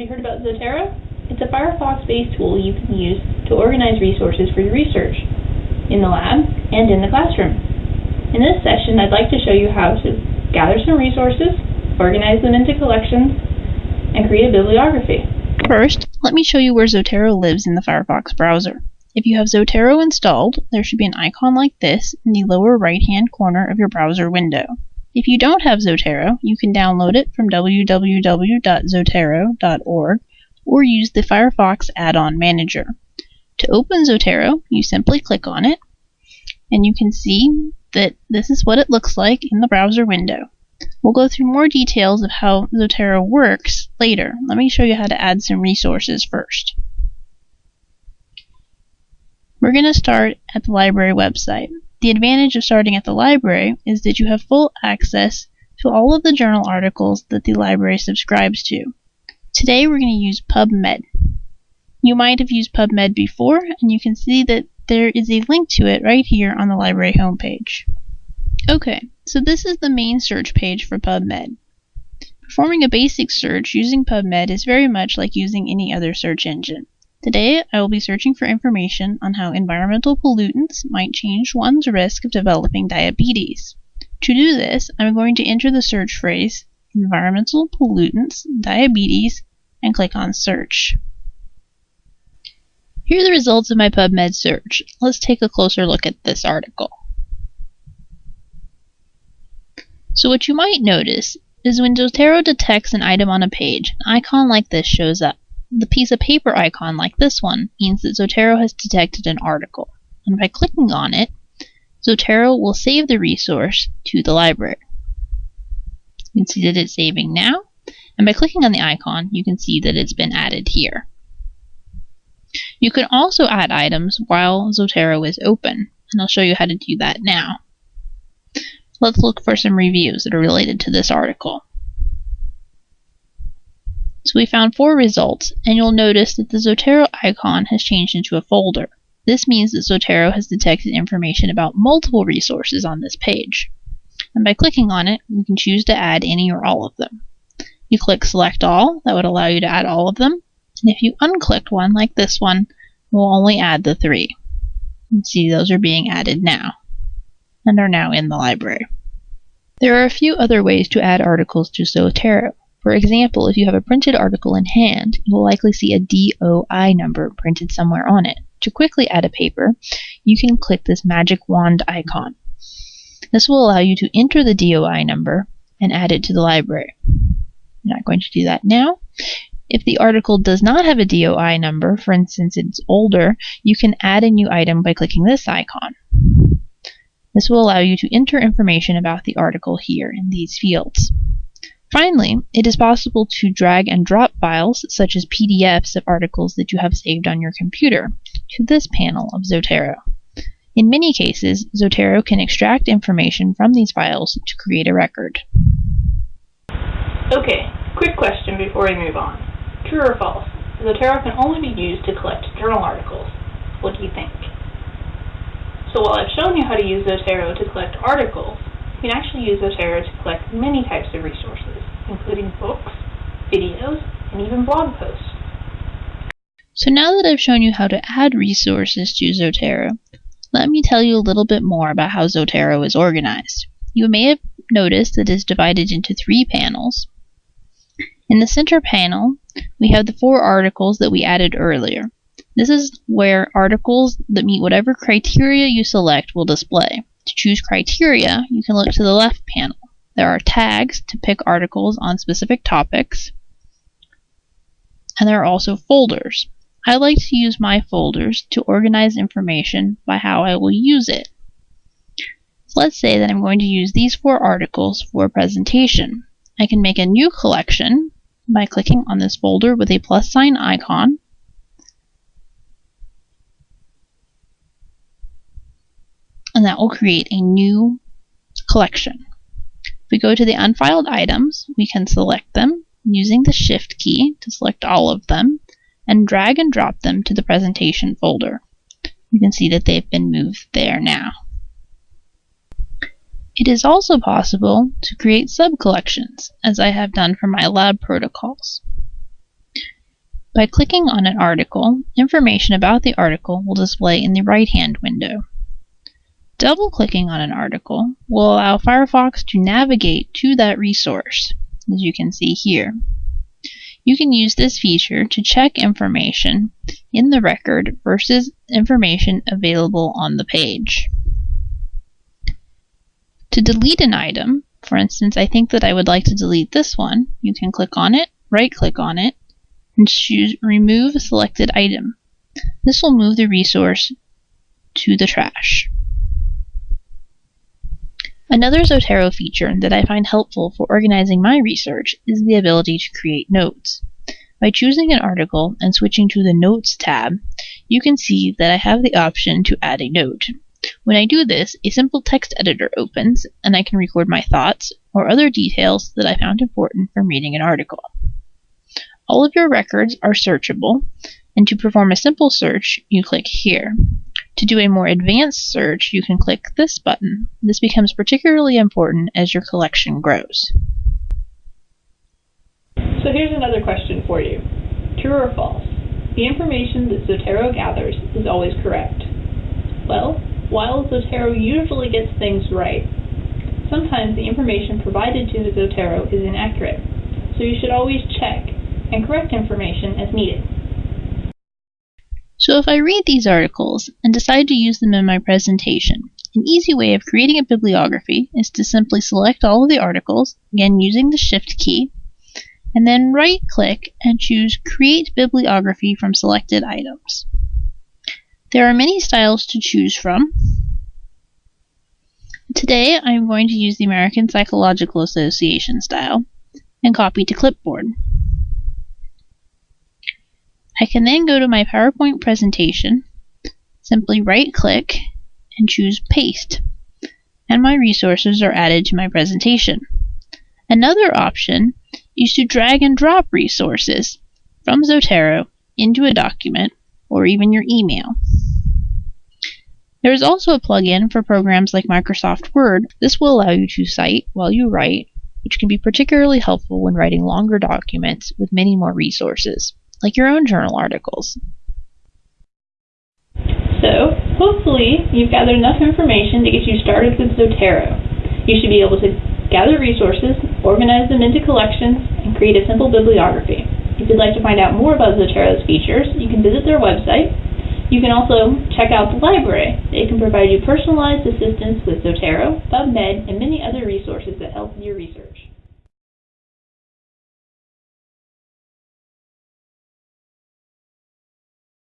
Have you heard about Zotero? It's a Firefox-based tool you can use to organize resources for your research, in the lab and in the classroom. In this session, I'd like to show you how to gather some resources, organize them into collections, and create a bibliography. First, let me show you where Zotero lives in the Firefox browser. If you have Zotero installed, there should be an icon like this in the lower right-hand corner of your browser window. If you don't have Zotero, you can download it from www.zotero.org or use the Firefox Add-on Manager. To open Zotero, you simply click on it, and you can see that this is what it looks like in the browser window. We'll go through more details of how Zotero works later. Let me show you how to add some resources first. We're going to start at the library website. The advantage of starting at the library is that you have full access to all of the journal articles that the library subscribes to. Today we're going to use PubMed. You might have used PubMed before, and you can see that there is a link to it right here on the library homepage. Okay, so this is the main search page for PubMed. Performing a basic search using PubMed is very much like using any other search engine. Today, I will be searching for information on how environmental pollutants might change one's risk of developing diabetes. To do this, I'm going to enter the search phrase environmental pollutants, diabetes, and click on search. Here are the results of my PubMed search. Let's take a closer look at this article. So what you might notice is when Zotero detects an item on a page, an icon like this shows up. The piece of paper icon, like this one, means that Zotero has detected an article, and by clicking on it, Zotero will save the resource to the library. You can see that it's saving now, and by clicking on the icon, you can see that it's been added here. You can also add items while Zotero is open, and I'll show you how to do that now. Let's look for some reviews that are related to this article. We found four results, and you'll notice that the Zotero icon has changed into a folder. This means that Zotero has detected information about multiple resources on this page. And by clicking on it, we can choose to add any or all of them. You click Select All, that would allow you to add all of them. And if you unclick one, like this one, we'll only add the three. You see those are being added now, and are now in the library. There are a few other ways to add articles to Zotero. For example, if you have a printed article in hand, you will likely see a DOI number printed somewhere on it. To quickly add a paper, you can click this magic wand icon. This will allow you to enter the DOI number and add it to the library. I'm not going to do that now. If the article does not have a DOI number, for instance it's older, you can add a new item by clicking this icon. This will allow you to enter information about the article here in these fields. Finally, it is possible to drag and drop files, such as PDFs of articles that you have saved on your computer, to this panel of Zotero. In many cases, Zotero can extract information from these files to create a record. Okay, quick question before we move on. True or false? Zotero can only be used to collect journal articles. What do you think? So while I've shown you how to use Zotero to collect articles, you can actually use Zotero to collect many types of resources, including books, videos, and even blog posts. So now that I've shown you how to add resources to Zotero, let me tell you a little bit more about how Zotero is organized. You may have noticed that it is divided into three panels. In the center panel, we have the four articles that we added earlier. This is where articles that meet whatever criteria you select will display. To choose criteria, you can look to the left panel. There are tags to pick articles on specific topics, and there are also folders. I like to use my folders to organize information by how I will use it. So let's say that I'm going to use these four articles for a presentation. I can make a new collection by clicking on this folder with a plus sign icon and that will create a new collection. If we go to the unfiled items, we can select them using the Shift key to select all of them and drag and drop them to the presentation folder. You can see that they've been moved there now. It is also possible to create sub-collections, as I have done for my lab protocols. By clicking on an article, information about the article will display in the right-hand window. Double-clicking on an article will allow Firefox to navigate to that resource, as you can see here. You can use this feature to check information in the record versus information available on the page. To delete an item, for instance, I think that I would like to delete this one, you can click on it, right click on it, and choose Remove Selected Item. This will move the resource to the trash. Another Zotero feature that I find helpful for organizing my research is the ability to create notes. By choosing an article and switching to the Notes tab, you can see that I have the option to add a note. When I do this, a simple text editor opens, and I can record my thoughts or other details that I found important from reading an article. All of your records are searchable, and to perform a simple search, you click here. To do a more advanced search, you can click this button. This becomes particularly important as your collection grows. So here's another question for you. True or false? The information that Zotero gathers is always correct. Well, while Zotero usually gets things right, sometimes the information provided to the Zotero is inaccurate, so you should always check and correct information as needed. So if I read these articles and decide to use them in my presentation, an easy way of creating a bibliography is to simply select all of the articles, again using the Shift key, and then right click and choose Create Bibliography from selected items. There are many styles to choose from. Today I am going to use the American Psychological Association style and copy to clipboard. I can then go to my PowerPoint presentation, simply right click and choose Paste, and my resources are added to my presentation. Another option is to drag and drop resources from Zotero into a document or even your email. There is also a plugin for programs like Microsoft Word. This will allow you to cite while you write, which can be particularly helpful when writing longer documents with many more resources like your own journal articles. So, hopefully, you've gathered enough information to get you started with Zotero. You should be able to gather resources, organize them into collections, and create a simple bibliography. If you'd like to find out more about Zotero's features, you can visit their website. You can also check out the library. They can provide you personalized assistance with Zotero, PubMed, and many other resources that help your research.